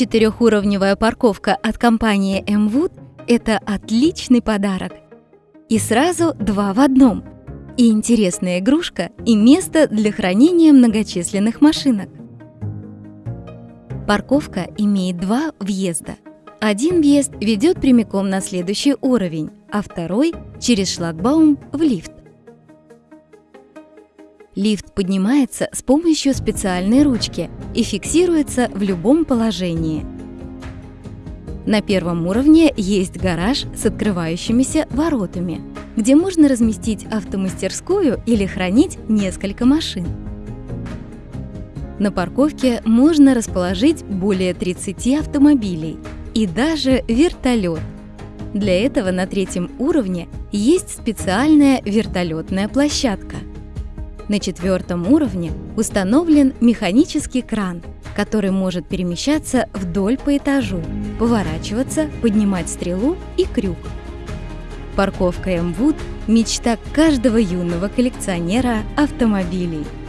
Четырехуровневая парковка от компании M-Wood – это отличный подарок. И сразу два в одном. И интересная игрушка, и место для хранения многочисленных машинок. Парковка имеет два въезда. Один въезд ведет прямиком на следующий уровень, а второй – через шлагбаум в лифт. Лифт поднимается с помощью специальной ручки и фиксируется в любом положении. На первом уровне есть гараж с открывающимися воротами, где можно разместить автомастерскую или хранить несколько машин. На парковке можно расположить более 30 автомобилей и даже вертолет. Для этого на третьем уровне есть специальная вертолетная площадка – на четвертом уровне установлен механический кран, который может перемещаться вдоль по этажу, поворачиваться, поднимать стрелу и крюк. Парковка М-Вуд – мечта каждого юного коллекционера автомобилей –